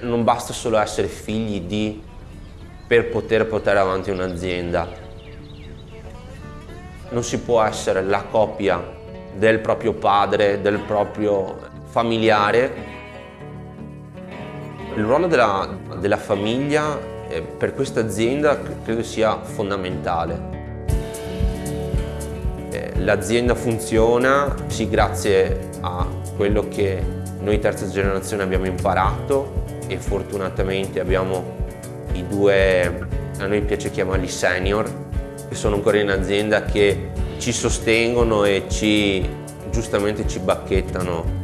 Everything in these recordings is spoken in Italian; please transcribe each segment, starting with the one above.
non basta solo essere figli di per poter portare avanti un'azienda. Non si può essere la copia del proprio padre, del proprio familiare. Il ruolo della, della famiglia eh, per questa azienda credo sia fondamentale. Eh, l'azienda funziona sì grazie a quello che noi terza generazione abbiamo imparato e fortunatamente abbiamo i due, a noi piace chiamarli senior, che sono ancora in azienda che ci sostengono e ci, giustamente ci bacchettano.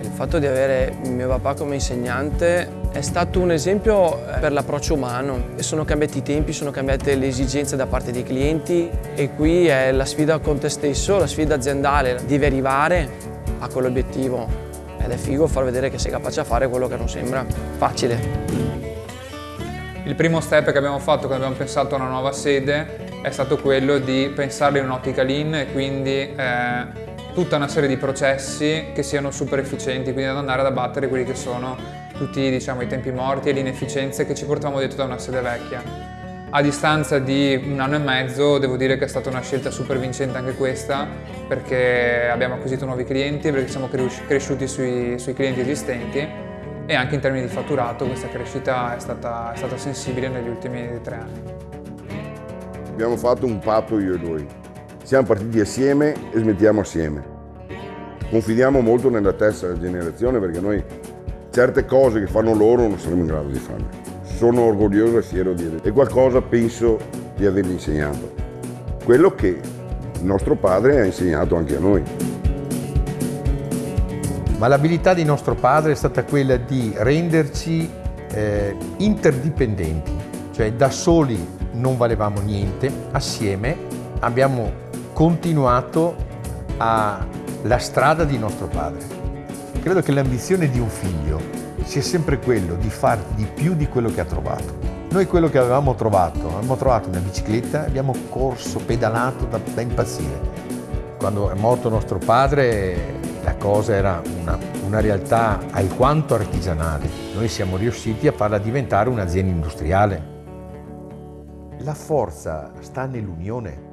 Il fatto di avere mio papà come insegnante è stato un esempio eh, per l'approccio umano. Sono cambiati i tempi, sono cambiate le esigenze da parte dei clienti e qui è la sfida con te stesso, la sfida aziendale. Devi arrivare a quell'obiettivo ed è figo far vedere che sei capace a fare quello che non sembra facile. Il primo step che abbiamo fatto quando abbiamo pensato a una nuova sede è stato quello di pensarla in un'ottica lean e quindi eh, tutta una serie di processi che siano super efficienti, quindi ad andare ad abbattere quelli che sono tutti diciamo, i tempi morti e le inefficienze che ci portavamo dietro da una sede vecchia. A distanza di un anno e mezzo devo dire che è stata una scelta super vincente anche questa perché abbiamo acquisito nuovi clienti, perché siamo cresciuti sui, sui clienti esistenti e anche in termini di fatturato questa crescita è stata, è stata sensibile negli ultimi tre anni. Abbiamo fatto un patto io e lui. Siamo partiti assieme e smettiamo assieme. Confidiamo molto nella terza generazione perché noi certe cose che fanno loro non saremo in grado di farle. Sono orgoglioso e fiero di E qualcosa penso di avergli insegnato. Quello che nostro padre ha insegnato anche a noi ma l'abilità di nostro padre è stata quella di renderci eh, interdipendenti, cioè da soli non valevamo niente, assieme abbiamo continuato a, la strada di nostro padre. Credo che l'ambizione di un figlio sia sempre quello di fare di più di quello che ha trovato. Noi quello che avevamo trovato, abbiamo trovato una bicicletta, abbiamo corso, pedalato da, da impazzire. Quando è morto nostro padre la cosa era una, una realtà alquanto artigianale. Noi siamo riusciti a farla diventare un'azienda industriale. La forza sta nell'unione.